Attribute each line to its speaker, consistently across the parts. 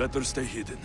Speaker 1: Better stay hidden.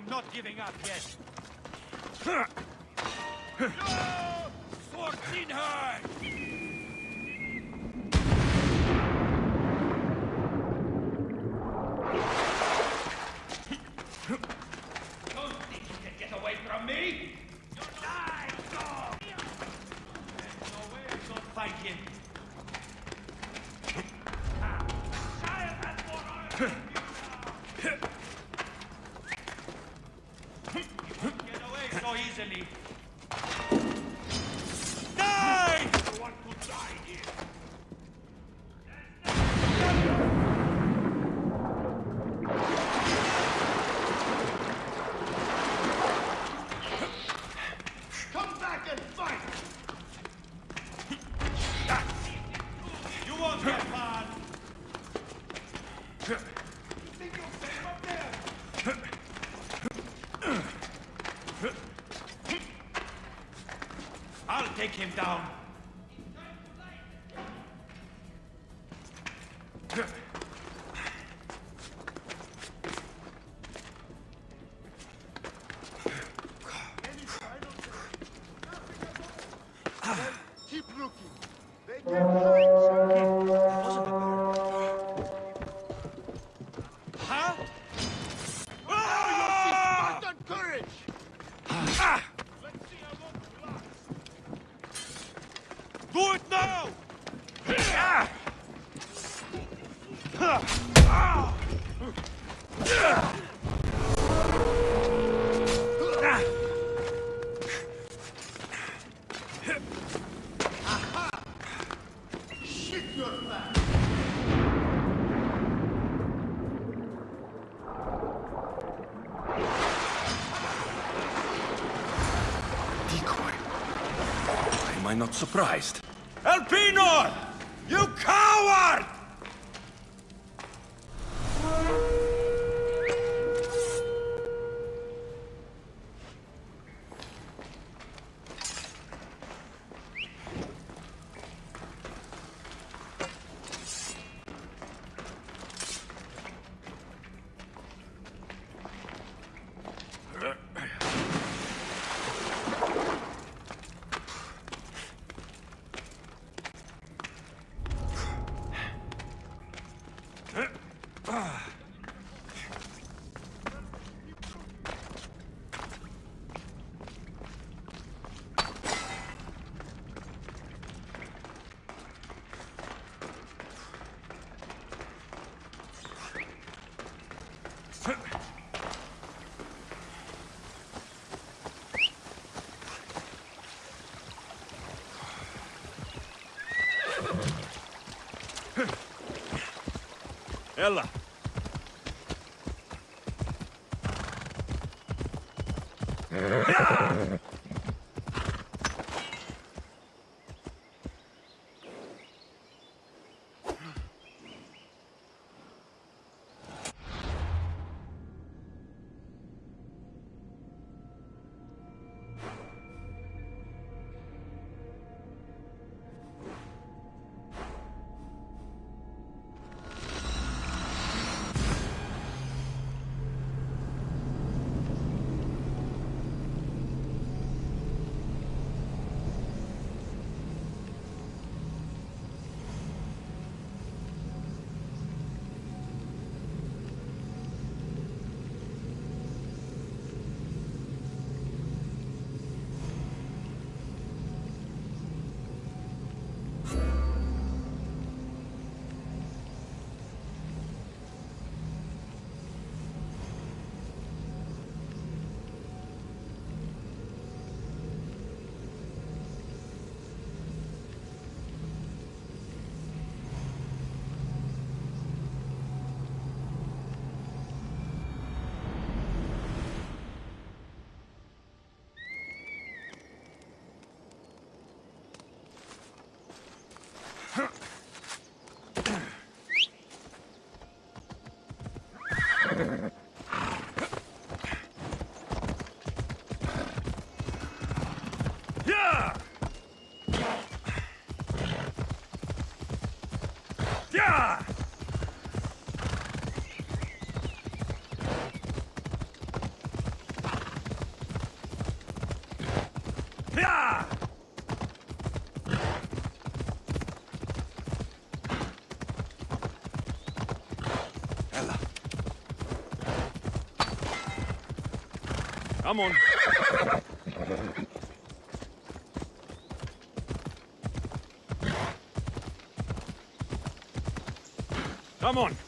Speaker 2: I'm not giving up yet. take him down.
Speaker 1: not surprised.
Speaker 2: Elpenor! You coward!
Speaker 3: Yallah. Come on. Come on.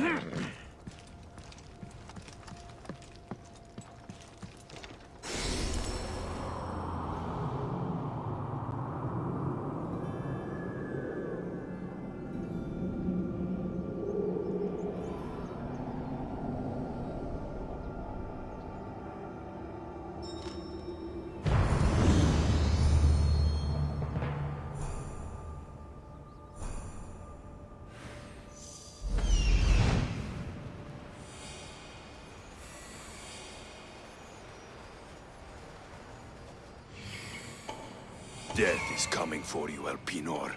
Speaker 3: Yeah! Death is coming for you, Elpenor.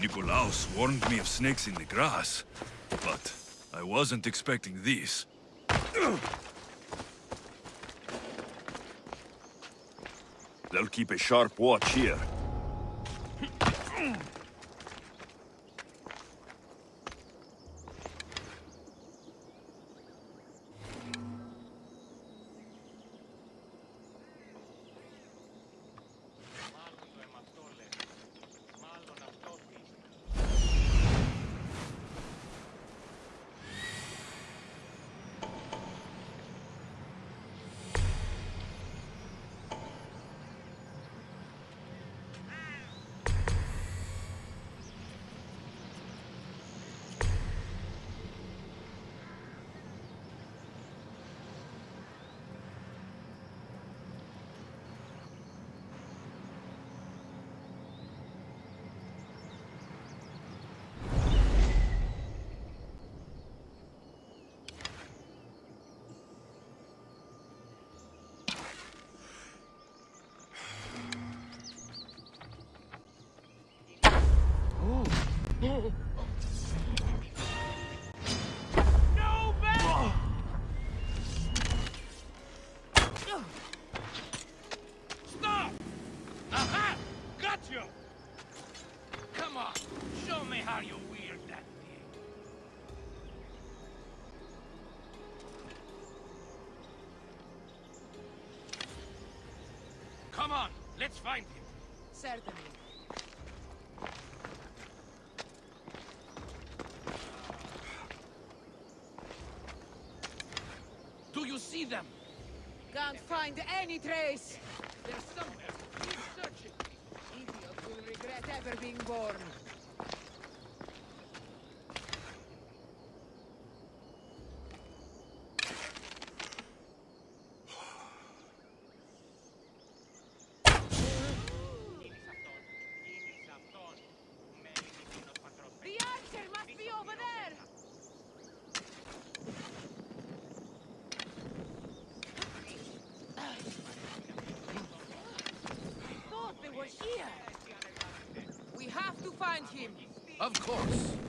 Speaker 3: Nikolaos warned me of snakes in the grass, wasn't expecting these.
Speaker 4: They'll keep a sharp watch here.
Speaker 5: Come on, show me how you wield that thing. Come on,
Speaker 2: let's find him.
Speaker 6: Certainly.
Speaker 2: Do you see them?
Speaker 6: Can't find any trace.
Speaker 2: They're somewhere
Speaker 6: regret ever being born. The archer must be over there! I thought they were here! We have to find him!
Speaker 2: Of course.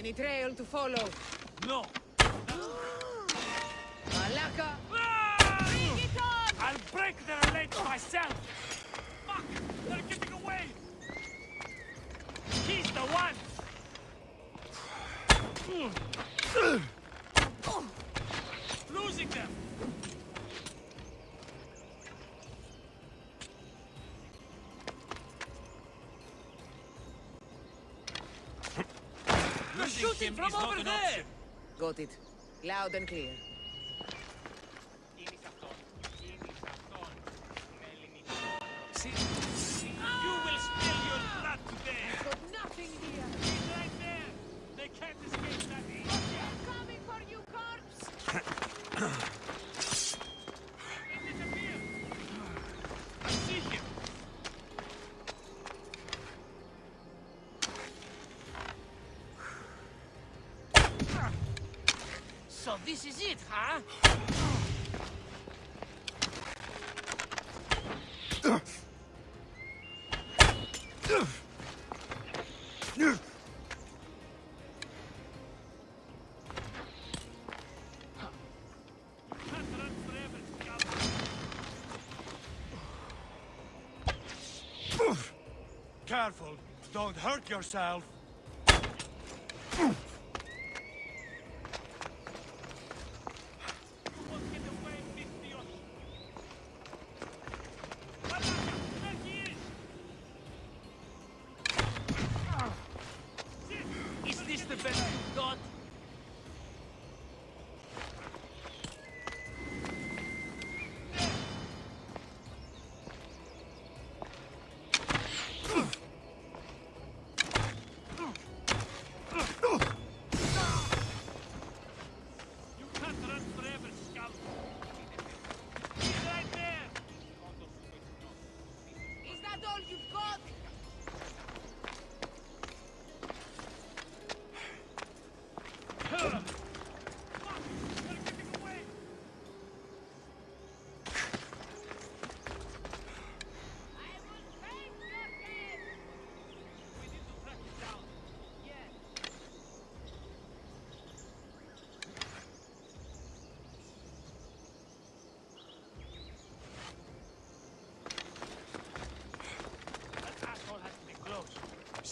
Speaker 6: Any trail to follow?
Speaker 2: No.
Speaker 6: Malaka! Bring it on!
Speaker 2: I'll break their legs myself! Fuck! They're getting away! He's the one! Hmm.
Speaker 6: Got it. Loud and clear.
Speaker 7: Careful. Don't hurt yourself.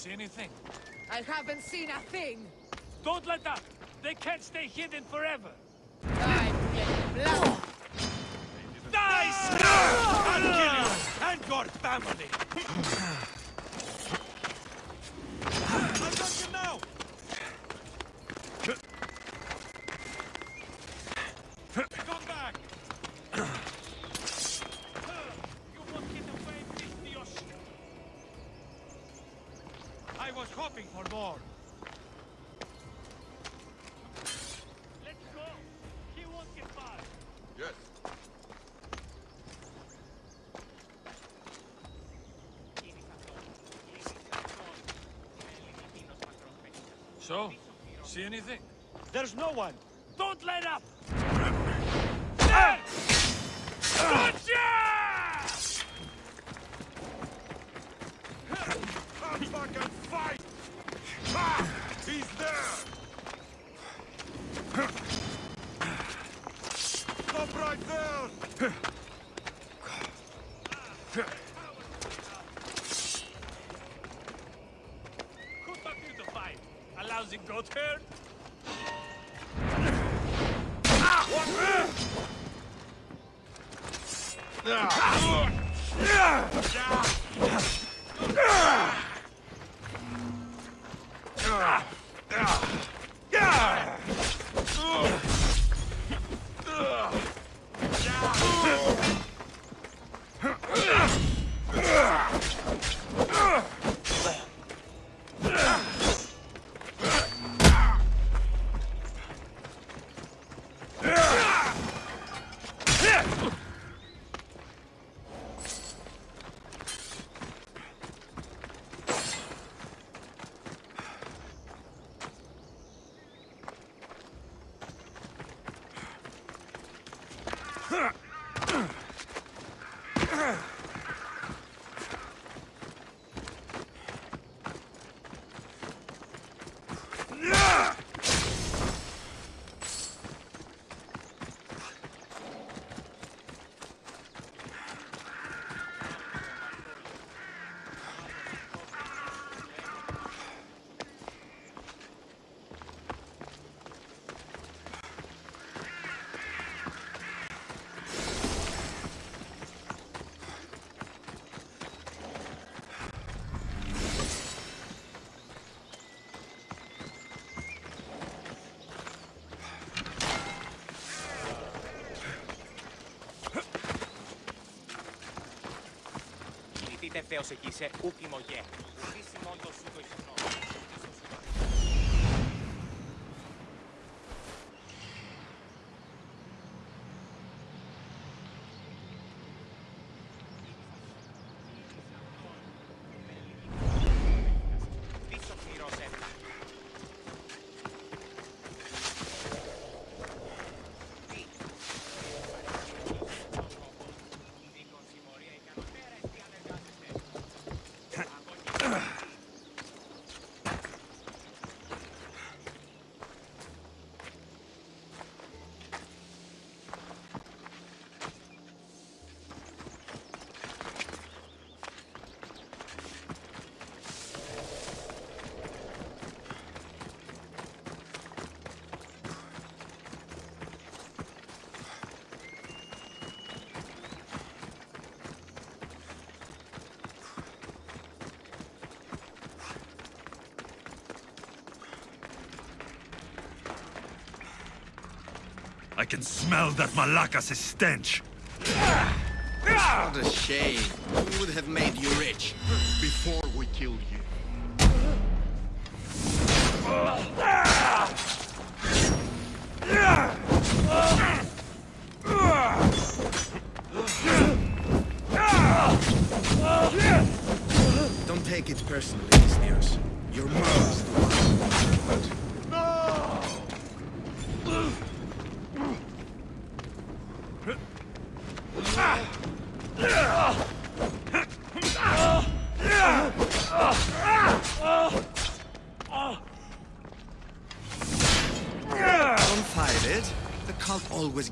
Speaker 2: See anything?
Speaker 6: I haven't seen a thing.
Speaker 2: Don't let up! They can't stay hidden forever!
Speaker 6: Time to get blood.
Speaker 2: Nice! Ah! I'll kill you and your family! There's no one. Don't let up! Gotcha!
Speaker 8: Back fight! Ha! He's there! Stop right there!
Speaker 2: Who taught you to fight? A lousy goat herd?
Speaker 9: Yeah. て手を咳して、último Y.
Speaker 3: I can smell that Malakas' stench.
Speaker 10: What a shame. We would have made you rich before we killed you. Ah!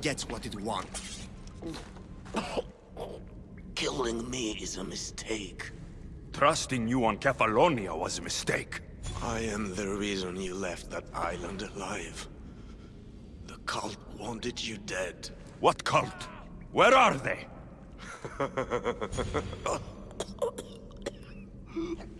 Speaker 10: Gets what it wants.
Speaker 11: Killing me is a mistake.
Speaker 3: Trusting you on Kephallonia was a mistake.
Speaker 10: I am the reason you left that island alive. The cult wanted you dead.
Speaker 3: What cult? Where are they?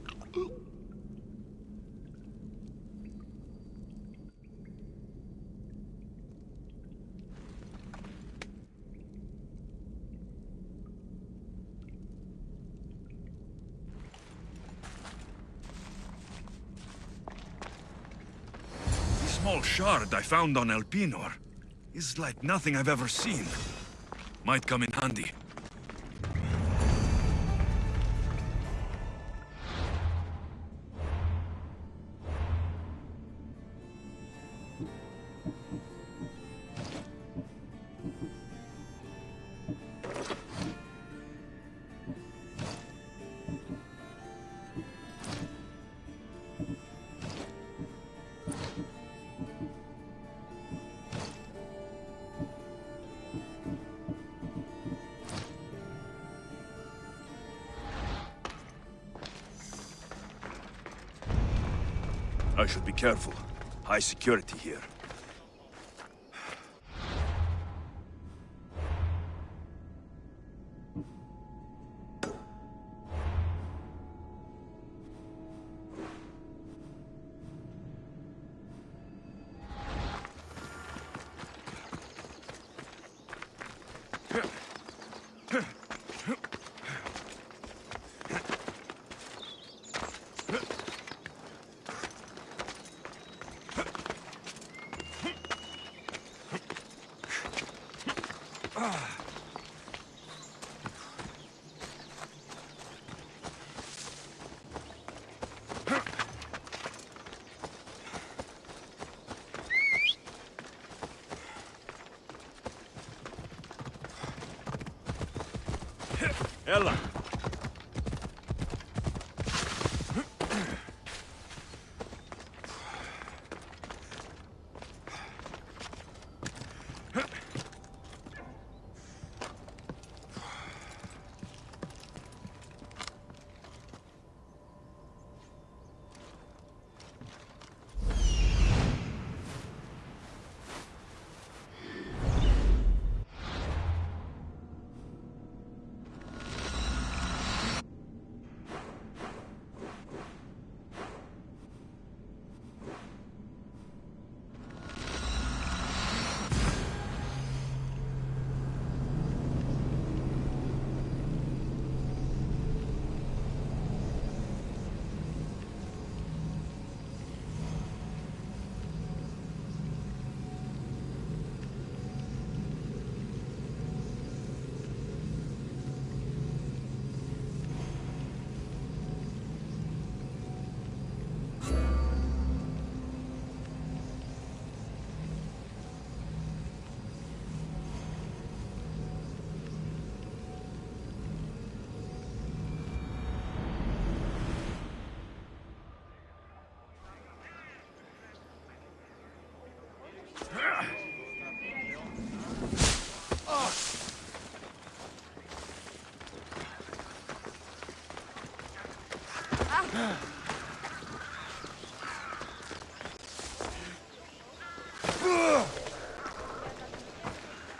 Speaker 1: The small shard I found on Elpenor is like nothing I've ever seen. Might come in handy.
Speaker 3: Should be careful. High security here.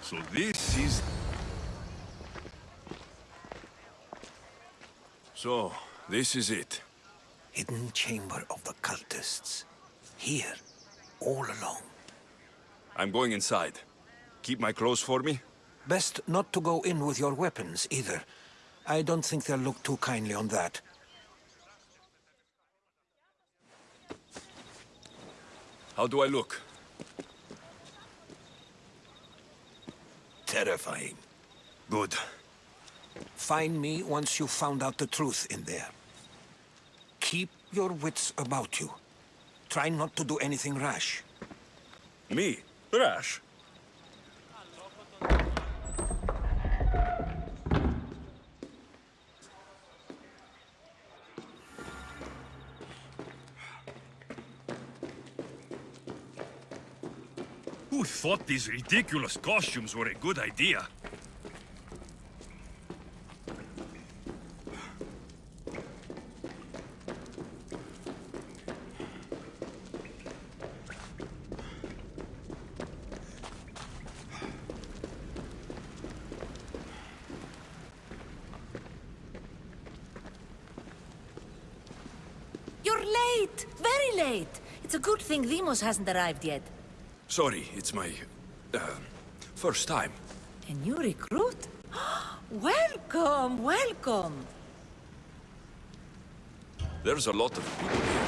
Speaker 1: So this is...
Speaker 3: So, this is it.
Speaker 12: Hidden chamber of the cultists. Here, all along.
Speaker 3: I'm going inside. Keep my clothes for me?
Speaker 12: Best not to go in with your weapons, either. I don't think they'll look too kindly on that.
Speaker 3: How do I look?
Speaker 12: Terrifying.
Speaker 3: Good.
Speaker 12: Find me once you've found out the truth in there. Keep your wits about you. Try not to do anything rash.
Speaker 3: Me? Rash?
Speaker 1: thought these ridiculous costumes were a good idea.
Speaker 13: You're late! Very late! It's a good thing Deimos hasn't arrived yet.
Speaker 3: Sorry, it's my... Uh, first time.
Speaker 13: A new recruit? welcome, welcome!
Speaker 3: There's a lot of people here.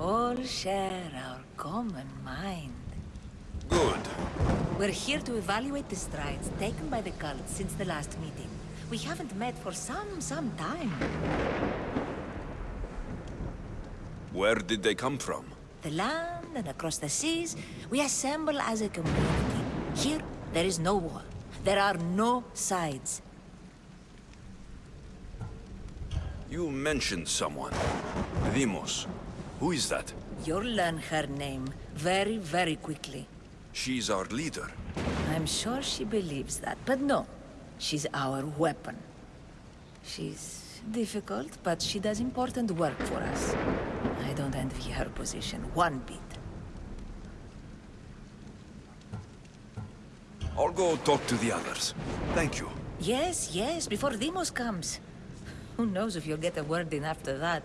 Speaker 13: All share our common mind.
Speaker 3: Good.
Speaker 13: We're here to evaluate the strides taken by the cult since the last meeting. We haven't met for some, some time.
Speaker 3: Where did they come from?
Speaker 13: The land and across the seas, we assemble as a community. Here, there is no war. There are no sides.
Speaker 3: You mentioned someone. Deimos. Who is that?
Speaker 13: You'll learn her name very, very quickly.
Speaker 3: She's our leader.
Speaker 13: I'm sure she believes that, but no. She's our weapon. She's difficult, but she does important work for us. I don't envy her position one bit.
Speaker 3: I'll go talk to the others. Thank you.
Speaker 13: Yes, yes, before Deimos comes. Who knows if you'll get a word in after that.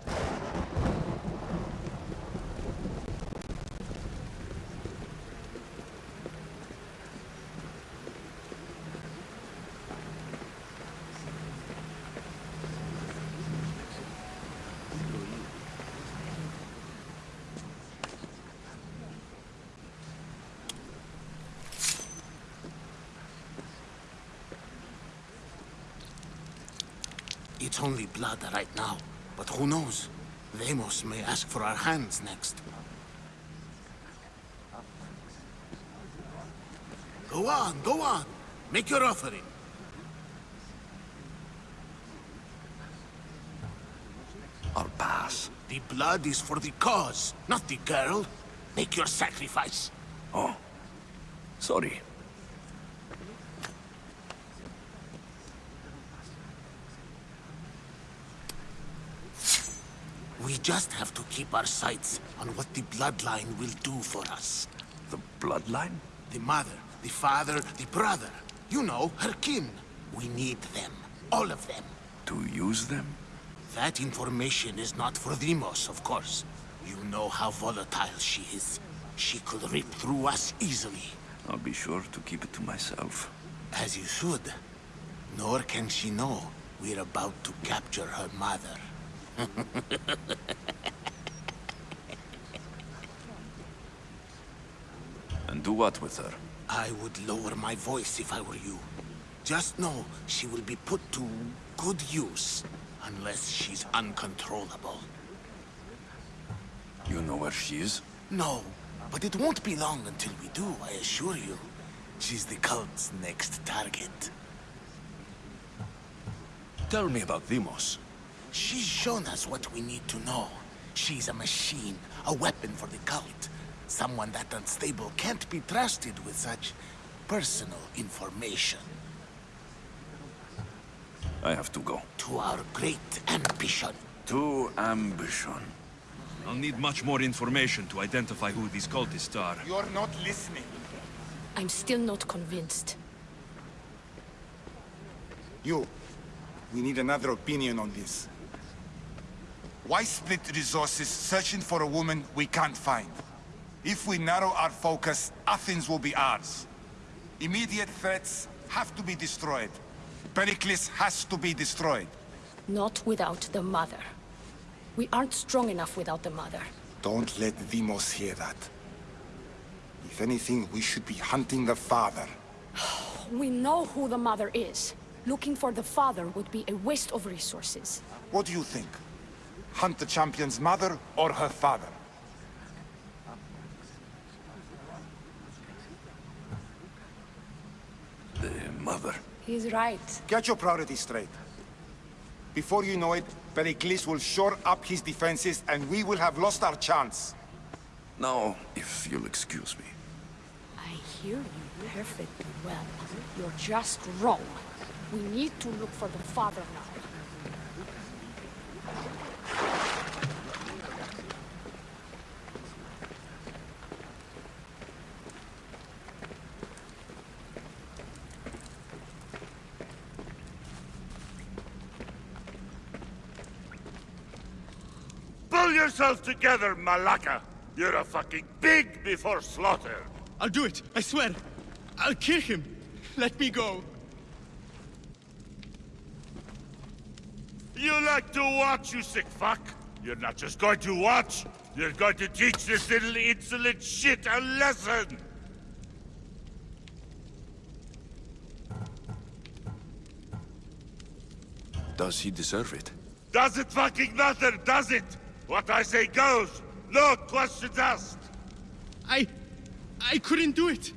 Speaker 11: It's only blood right now, but who knows? Deimos may ask for our hands next. Go on, go on. Make your offering.
Speaker 3: I'll pass.
Speaker 11: The blood is for the cause, not the girl. Make your sacrifice.
Speaker 3: Oh. Sorry.
Speaker 11: We just have to keep our sights on what the bloodline will do for us.
Speaker 3: The bloodline?
Speaker 11: The mother, the father, the brother. You know, her kin. We need them. All of them.
Speaker 3: To use them?
Speaker 11: That information is not for Deimos, of course. You know how volatile she is. She could rip through us easily.
Speaker 3: I'll be sure to keep it to myself.
Speaker 11: As you should. Nor can she know we're about to capture her mother.
Speaker 3: And do what with her?
Speaker 11: I would lower my voice if I were you. Just know she will be put to good use, unless she's uncontrollable.
Speaker 3: You know where she is?
Speaker 11: No, but it won't be long until we do, I assure you. She's the cult's next target.
Speaker 3: Tell me about Deimos.
Speaker 11: She's shown us what we need to know. She's a machine, a weapon for the cult. Someone that unstable can't be trusted with such personal information.
Speaker 3: I have to go.
Speaker 11: To our great ambition.
Speaker 3: To ambition.
Speaker 1: I'll need much more information to identify who these cultists are.
Speaker 14: You're not listening.
Speaker 15: I'm still not convinced.
Speaker 14: You. We need another opinion on this. Why split resources searching for a woman we can't find? If we narrow our focus, Athens will be ours. Immediate threats have to be destroyed. Pericles has to be destroyed.
Speaker 15: Not without the mother. We aren't strong enough without the mother.
Speaker 14: Don't let Deimos hear that. If anything, we should be hunting the father.
Speaker 15: We know who the mother is. Looking for the father would be a waste of resources.
Speaker 14: What do you think? Hunt the champion's mother or her father?
Speaker 3: The mother.
Speaker 15: He's right.
Speaker 14: Get your priorities straight. Before you know it, Pericles will shore up his defenses and we will have lost our chance.
Speaker 3: Now, if you'll excuse me.
Speaker 15: I hear you perfectly well. You're just wrong. We need to look for the father now.
Speaker 7: Yourself together, Malaka! You're a fucking pig before slaughter!
Speaker 16: I'll do it, I swear. I'll kill him. Let me go.
Speaker 7: You like to watch, you sick fuck? You're not just going to watch, you're going to teach this little insolent shit a lesson!
Speaker 3: Does he deserve it?
Speaker 7: Does it fucking matter, does it? What I say goes! No questions asked!
Speaker 16: I... I couldn't do it.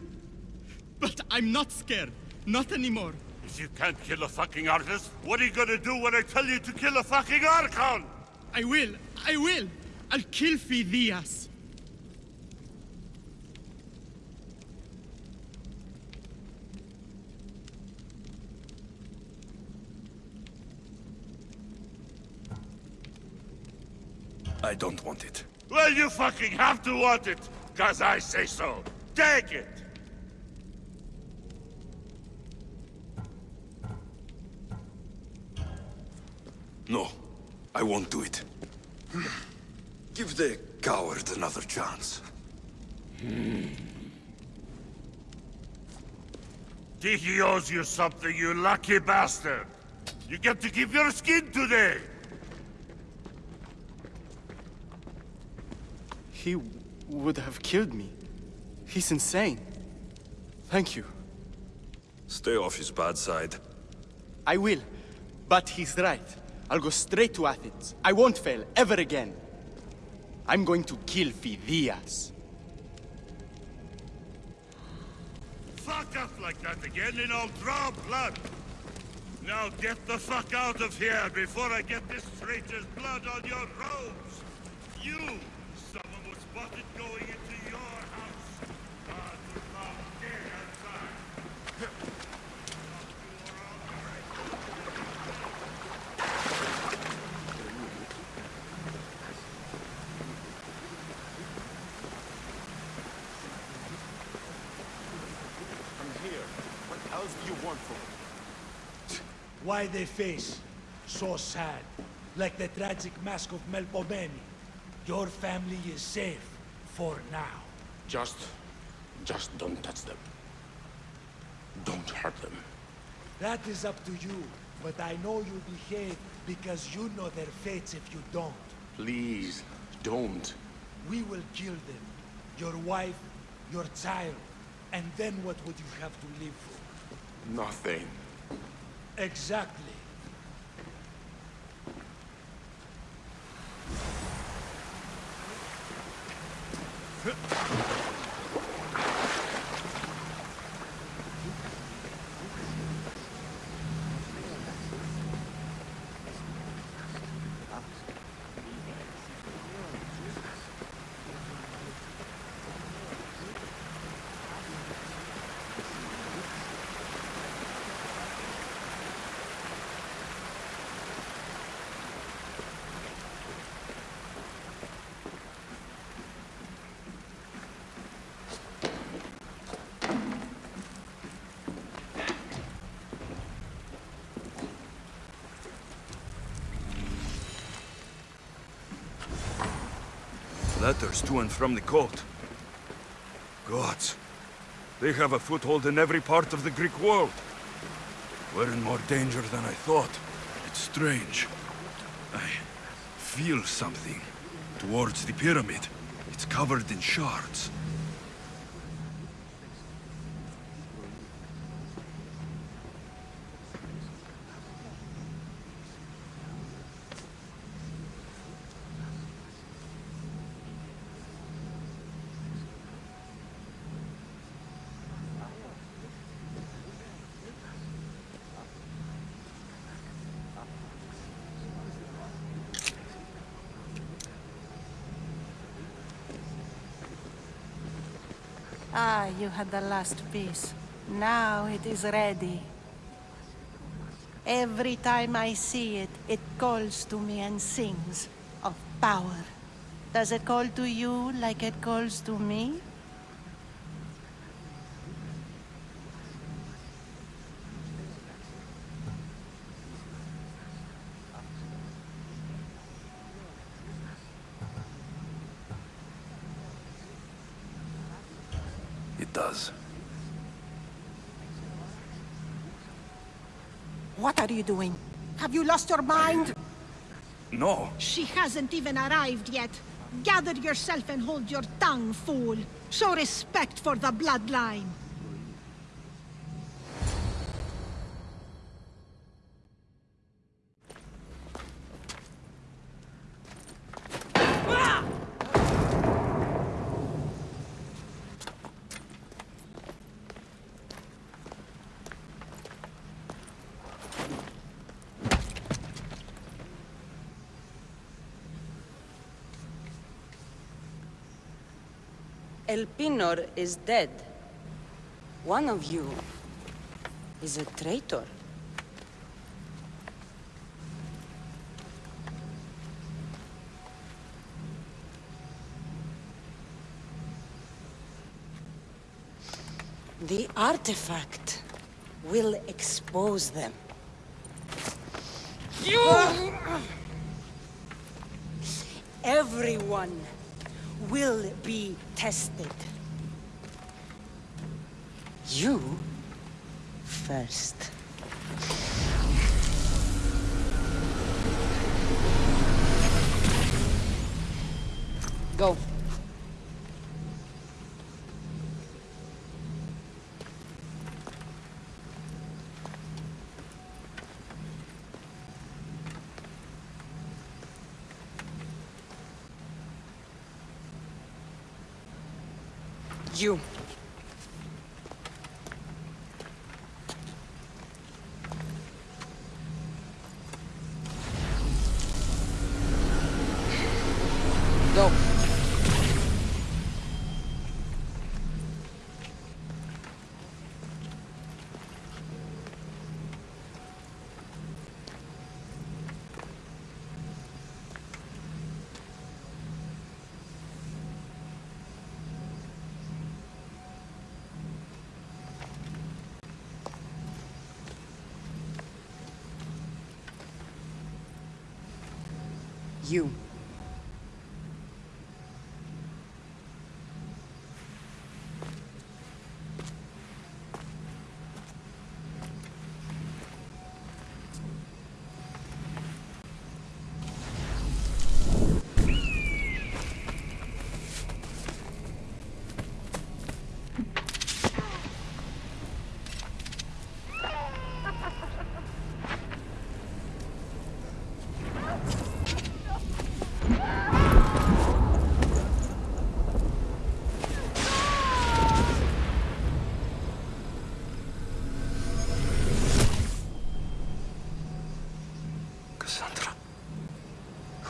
Speaker 16: But I'm not scared. Not anymore.
Speaker 7: If you can't kill a fucking artist, what are you gonna do when I tell you to kill a fucking Archon?
Speaker 16: I will. I will. I'll kill Phidias.
Speaker 3: I don't want it.
Speaker 7: Well, you fucking have to want it, cause I say so. Take it!
Speaker 3: No, I won't do it. Give the coward another chance.
Speaker 7: Hmm. Tyche owes you something, you lucky bastard! You get to keep your skin today!
Speaker 16: He would have killed me. He's insane. Thank you.
Speaker 3: Stay off his bad side.
Speaker 16: I will. But he's right. I'll go straight to Athens. I won't fail, ever again. I'm going to kill Phidias.
Speaker 7: Fuck up like that again and I'll draw blood! Now get the fuck out of here before I get this traitor's blood on your robes! You! Someone was spotted going into your house! God, you found dead outside!
Speaker 14: I'm here. What else do you want from me?
Speaker 17: Why they face? So sad. Like the tragic mask of Melpomene. Your family is safe. For now.
Speaker 14: Just... just don't touch them. Don't hurt them.
Speaker 17: That is up to you. But I know you behave because you know their fates if you don't.
Speaker 14: Please, don't.
Speaker 17: We will kill them. Your wife, your child. And then what would you have to live for?
Speaker 14: Nothing.
Speaker 17: Exactly.
Speaker 1: Letters to and from the court. Gods. They have a foothold in every part of the Greek world. We're in more danger than I thought. It's strange. I feel something towards the pyramid. It's covered in shards.
Speaker 18: Ah, you had the last piece. Now it is ready. Every time I see it, it calls to me and sings of power. Does it call to you like it calls to me?
Speaker 3: It does.
Speaker 18: What are you doing? Have you lost your mind?
Speaker 1: No.
Speaker 19: She hasn't even arrived yet. Gather yourself and hold your tongue, fool. Show respect for the bloodline.
Speaker 20: Elpenor is dead. One of you is a traitor. The artifact will expose them. You! Everyone will be tested. You first. Go. You. Go. You.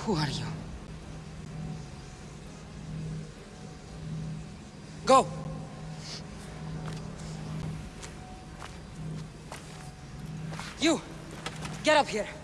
Speaker 20: Who are you? Go! You! Get up here!